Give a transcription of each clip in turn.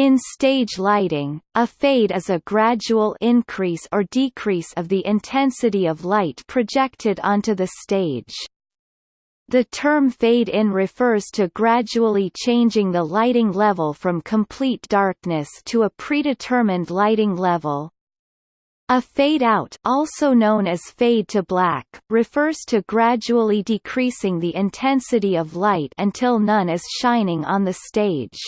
In stage lighting, a fade is a gradual increase or decrease of the intensity of light projected onto the stage. The term fade-in refers to gradually changing the lighting level from complete darkness to a predetermined lighting level. A fade-out also known as fade to black refers to gradually decreasing the intensity of light until none is shining on the stage.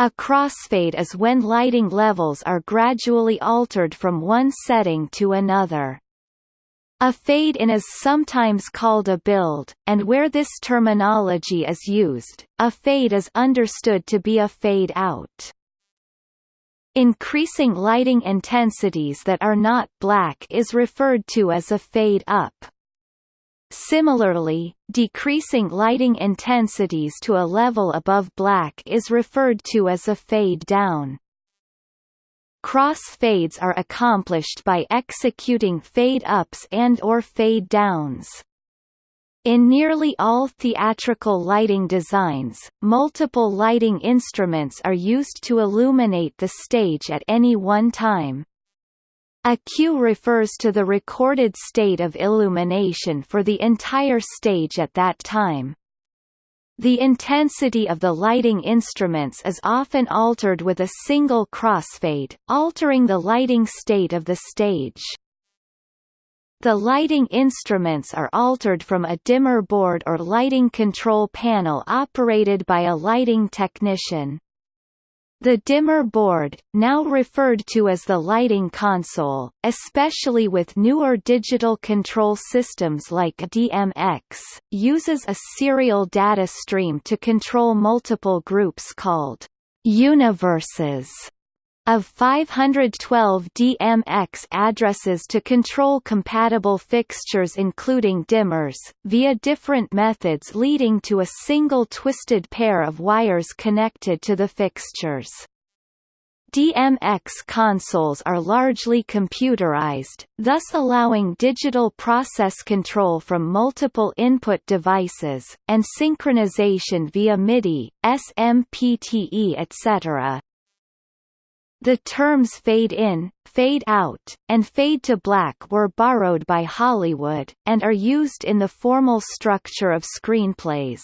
A crossfade is when lighting levels are gradually altered from one setting to another. A fade-in is sometimes called a build, and where this terminology is used, a fade is understood to be a fade-out. Increasing lighting intensities that are not black is referred to as a fade-up. Similarly, decreasing lighting intensities to a level above black is referred to as a fade-down. Cross-fades are accomplished by executing fade-ups and or fade-downs. In nearly all theatrical lighting designs, multiple lighting instruments are used to illuminate the stage at any one time. A cue refers to the recorded state of illumination for the entire stage at that time. The intensity of the lighting instruments is often altered with a single crossfade, altering the lighting state of the stage. The lighting instruments are altered from a dimmer board or lighting control panel operated by a lighting technician. The dimmer board, now referred to as the lighting console, especially with newer digital control systems like DMX, uses a serial data stream to control multiple groups called universes of 512 DMX addresses to control compatible fixtures including dimmers, via different methods leading to a single twisted pair of wires connected to the fixtures. DMX consoles are largely computerized, thus allowing digital process control from multiple input devices, and synchronization via MIDI, SMPTE etc. The terms fade-in, fade-out, and fade-to-black were borrowed by Hollywood, and are used in the formal structure of screenplays.